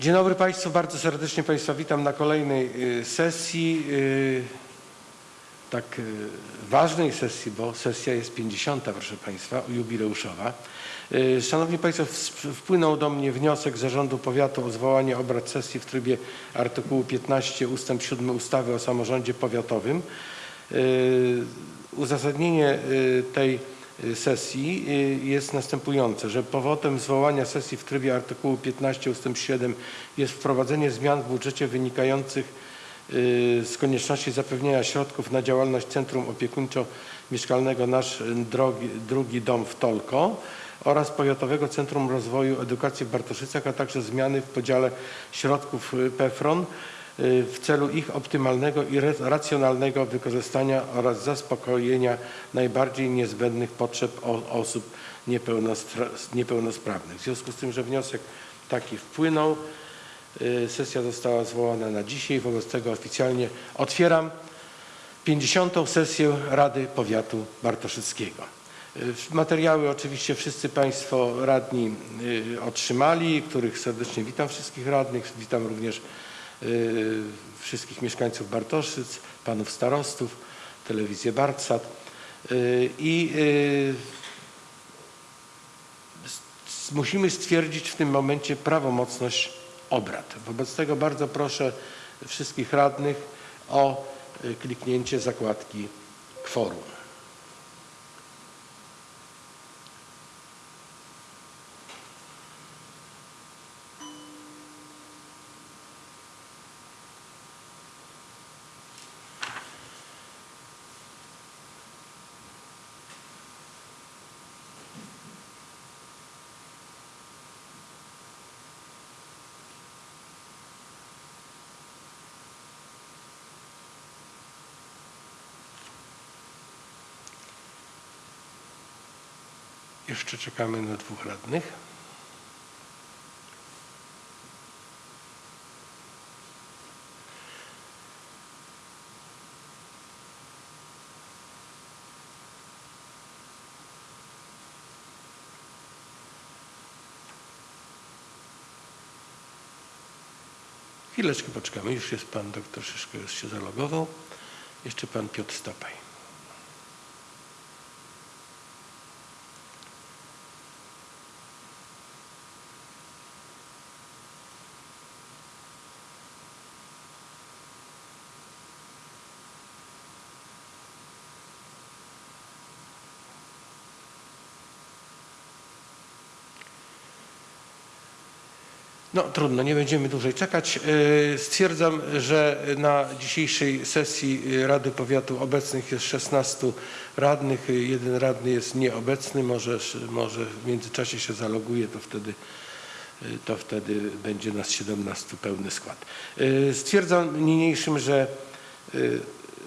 Dzień dobry Państwu, bardzo serdecznie Państwa witam na kolejnej y, sesji, y, tak y, ważnej sesji, bo sesja jest 50, proszę Państwa, jubileuszowa. Szanowni Państwo, wpłynął do mnie wniosek Zarządu Powiatu o zwołanie obrad sesji w trybie artykułu 15 ustęp 7 ustawy o samorządzie powiatowym. Uzasadnienie tej sesji y, jest następujące, że powodem zwołania sesji w trybie artykułu 15 ust. 7 jest wprowadzenie zmian w budżecie wynikających y, z konieczności zapewnienia środków na działalność Centrum Opiekuńczo-Mieszkalnego Nasz drogi, Drugi Dom w Tolko oraz Powiatowego Centrum Rozwoju Edukacji w Bartoszycach, a także zmiany w podziale środków y, PFRON y, w celu ich optymalnego i racjonalnego wykorzystania oraz zaspokojenia najbardziej niezbędnych potrzeb osób niepełnospra- niepełnosprawnych. W związku z tym, że wniosek taki wpłynął, y, sesja została zwołana na dzisiaj, wobec tego oficjalnie otwieram 50. sesję Rady Powiatu Bartoszyckiego. Y, Materiały oczywiście wszyscy Państwo radni y, otrzymali, których serdecznie witam wszystkich radnych. Witam również y, wszystkich mieszkańców Bartoszyc, panów starostów, telewizję Bartsat. Y, I y, musimy stwierdzić w tym momencie prawomocność obrad. Wobec tego bardzo proszę wszystkich radnych o y, kliknięcie zakładki kworum. Jeszcze czekamy na dwóch radnych. Chwileczkę poczekamy. Już jest pan doktor Szyszko, już się zalogował. Jeszcze pan Piotr Stopaj. No trudno, nie będziemy dłużej czekać. Yy, Stwierdzam, że na dzisiejszej sesji Rady Powiatu obecnych jest 16 radnych. Jeden radny jest nieobecny, może, może w międzyczasie się zaloguje, to wtedy, yy, to wtedy będzie nas 17 pełny skład. Yy, Stwierdzam niniejszym, że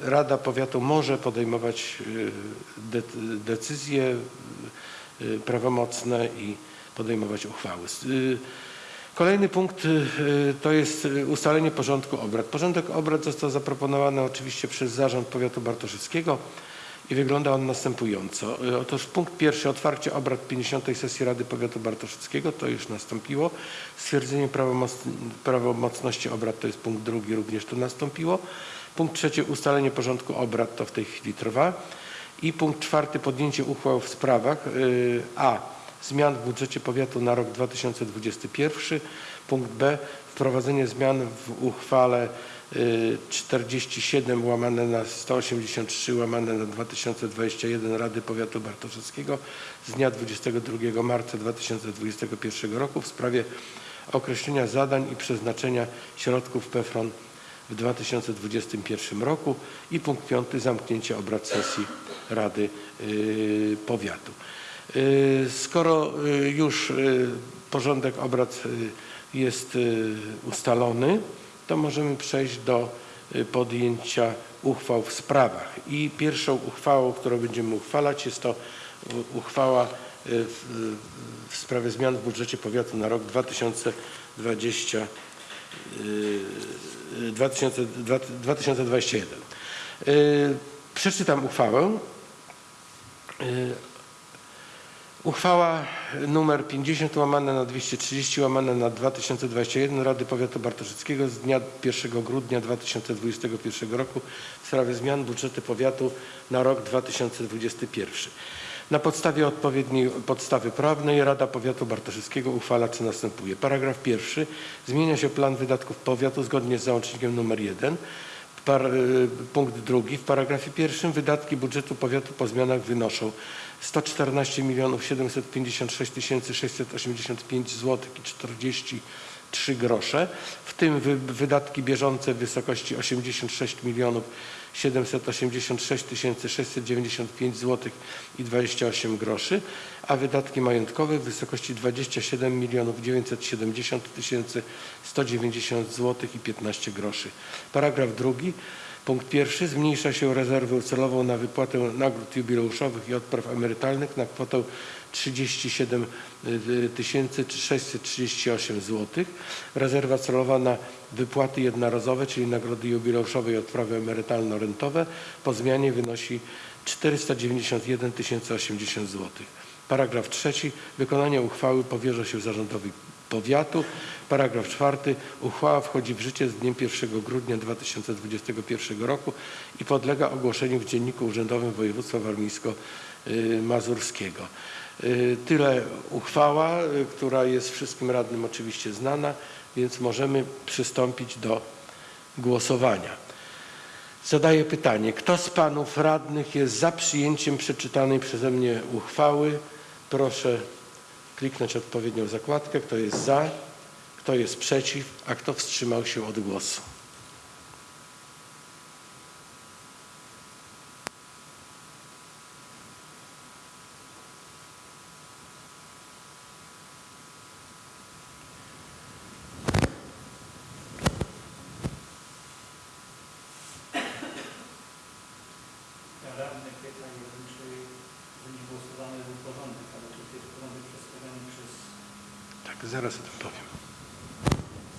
Rada Powiatu może podejmować de- decyzje prawomocne i podejmować uchwały. Kolejny punkt y, to jest y, ustalenie porządku obrad. Porządek obrad został zaproponowany oczywiście przez Zarząd Powiatu Bartoszyckiego i wygląda on następująco. Y, Otóż punkt pierwszy, otwarcie obrad 50. sesji Rady Powiatu Bartoszyckiego, to już nastąpiło. Stwierdzenie prawomoc- prawomocności obrad to jest punkt drugi, również to nastąpiło. Punkt trzeci, ustalenie porządku obrad, to w tej chwili trwa. I punkt czwarty, podjęcie uchwał w sprawach a zmian w budżecie powiatu na rok 2021. Punkt B. Wprowadzenie zmian w uchwale y, 47 łamane na 183 łamane na 2021 Rady Powiatu Bartoszyckiego z dnia 22 marca 2021 roku w sprawie określenia zadań i przeznaczenia środków PFRON w 2021 roku i punkt piąty zamknięcie obrad sesji Rady y, Powiatu. Y, Skoro y, już y, porządek obrad jest ustalony, to możemy przejść do podjęcia uchwał w sprawach. I pierwszą uchwałą, którą będziemy uchwalać jest to uchwała w, sprawie zmian w budżecie powiatu na rok 2020 y, 2000 2021. Y, Przeczytam uchwałę. Uchwała numer 50 łamane na 230 łamane na 2021 Rady Powiatu Bartoszyckiego z dnia 1 grudnia 2021 roku w sprawie zmian budżetu powiatu na rok 2021. Na podstawie odpowiedniej podstawy prawnej Rada Powiatu Bartoszyckiego uchwala co następuje. Paragraf pierwszy. Zmienia się plan wydatków powiatu zgodnie z załącznikiem nr 1. Par, y, punkt drugi. W paragrafie pierwszym wydatki budżetu powiatu po zmianach wynoszą 114 756 685 zł i 43 grosze, w tym wy, wydatki bieżące w wysokości 86 786 695 zł i 28 groszy, a wydatki majątkowe w wysokości 27 970 190 zł i 15 groszy. Paragraf drugi. Punkt pierwszy. Zmniejsza się rezerwę celową na wypłatę nagród jubileuszowych i odpraw emerytalnych na kwotę 37 638 zł. Rezerwa celowa na wypłaty jednorazowe, czyli nagrody jubileuszowe i odprawy emerytalno-rentowe po zmianie wynosi 491 080 zł. Paragraf trzeci. Wykonanie uchwały powierza się zarządowi powiatu. Paragraf czwarty. Uchwała wchodzi w życie z dniem 1 grudnia 2021 roku i podlega ogłoszeniu w Dzienniku Urzędowym Województwa Warmińsko-Mazurskiego. Y, Tyle uchwała, y, która jest wszystkim radnym oczywiście znana, więc możemy przystąpić do głosowania. Zadaję pytanie, kto z panów radnych jest za przyjęciem przeczytanej przeze mnie uchwały? Proszę kliknąć odpowiednią zakładkę. Kto jest za? Kto jest przeciw? A kto wstrzymał się od głosu? Radny pyta jeden, czy będzie głosowany był porządek, ale tu jest porządek przedstawiony przez Tak, zaraz o tym powiem.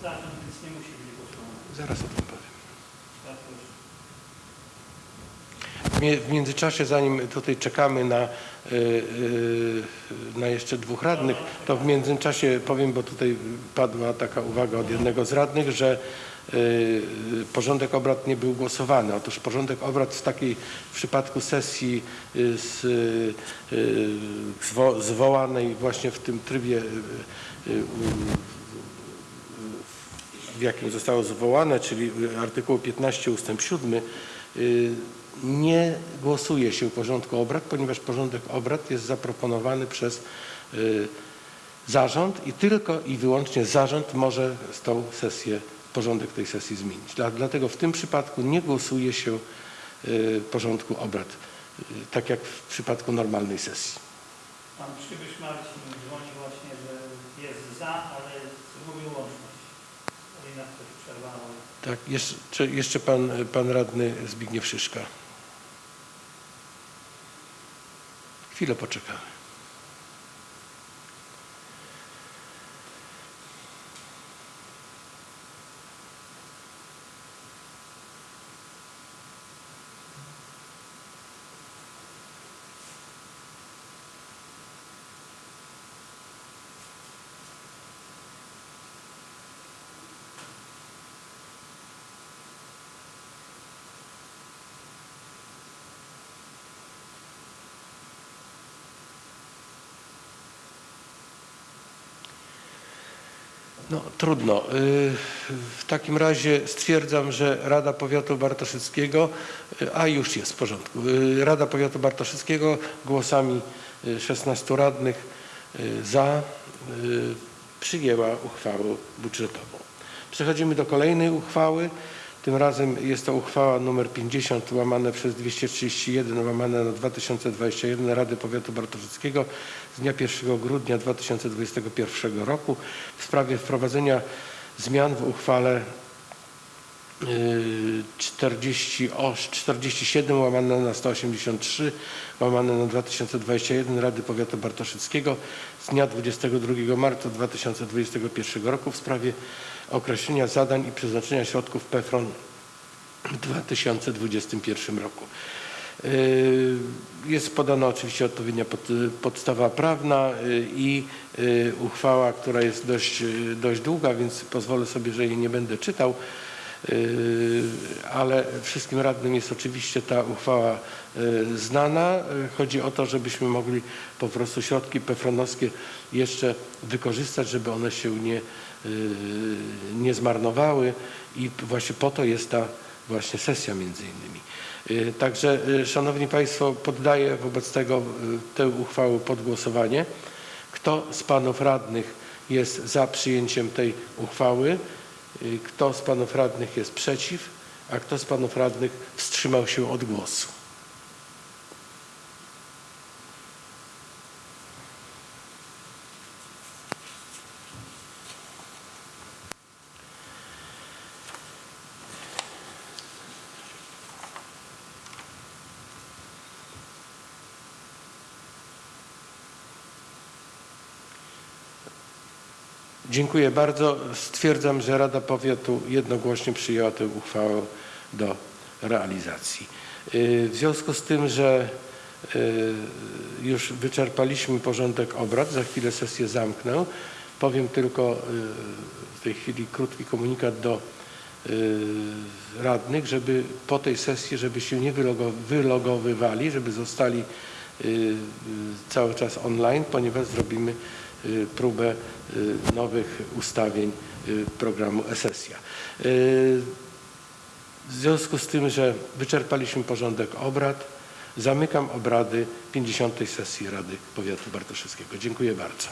zarząd, więc nie musi być głosowany. Zaraz o tym powiem. Tak. W międzyczasie, zanim tutaj czekamy na, y, y, na jeszcze dwóch radnych, to w międzyczasie powiem, bo tutaj padła taka uwaga od jednego z radnych, że y, porządek obrad nie był głosowany. Otóż porządek obrad w takiej w przypadku sesji z, zwo, zwołanej właśnie w tym trybie w jakim zostało zwołane, czyli artykuł 15 ustęp 7, y, nie głosuje się porządku obrad, ponieważ porządek obrad jest zaproponowany przez y, zarząd i tylko i wyłącznie zarząd może z tą sesję, porządek tej sesji zmienić. Dla, dlatego w tym przypadku nie głosuje się y, porządku obrad, y, tak jak w przypadku normalnej sesji. Pan przybysz Marcin dzwoni właśnie, jest za, ale zgubił łączność. Coś przerwało. Tak, jeszcze, jeszcze pan, pan radny Zbigniew Szyszka. Chwilę poczekamy. No trudno. Y, W takim razie stwierdzam, że Rada Powiatu Bartoszyckiego, y, a już jest w porządku, Y, Rada Powiatu Bartoszyckiego głosami y, 16 radnych za przyjęła uchwałę budżetową. Przechodzimy do kolejnej uchwały. Tym razem jest to uchwała nr 50 łamane przez 231 łamane na 2021 Rady Powiatu Bartoszyckiego z dnia 1 grudnia 2021 roku w sprawie wprowadzenia zmian w uchwale y, 40, o, 47 łamane na 183 łamane na 2021 Rady Powiatu Bartoszyckiego z dnia 22 marca 2021 roku w sprawie określenia zadań i przeznaczenia środków PFRON w 2021 roku. Y, Jest podana oczywiście odpowiednia pod, podstawa prawna y, i y, uchwała, która jest dość, y, dość długa, więc pozwolę sobie, że jej nie będę czytał. Y, ale wszystkim radnym jest oczywiście ta uchwała y, znana. Chodzi o to, żebyśmy mogli po prostu środki pefronowskie jeszcze wykorzystać, żeby one się nie, y, nie zmarnowały i właśnie po to jest ta właśnie sesja między innymi. Także Szanowni Państwo, poddaję wobec tego tę uchwałę pod głosowanie. Kto z Panów Radnych jest za przyjęciem tej uchwały? Y, Kto z Panów Radnych jest przeciw? A kto z Panów Radnych wstrzymał się od głosu? Dziękuję bardzo. Stwierdzam, że Rada Powiatu jednogłośnie przyjęła tę uchwałę do realizacji. Y, W związku z tym, że y, już wyczerpaliśmy porządek obrad, za chwilę sesję zamknę, powiem tylko y, w tej chwili krótki komunikat do radnych, żeby po tej sesji, żeby się nie wylogo- wylogowywali, żeby zostali cały czas online, ponieważ zrobimy próbę y, nowych ustawień y, programu e-sesja. Y, W związku z tym, że wyczerpaliśmy porządek obrad, zamykam obrady 50. sesji Rady Powiatu Bartoszewskiego. Dziękuję bardzo.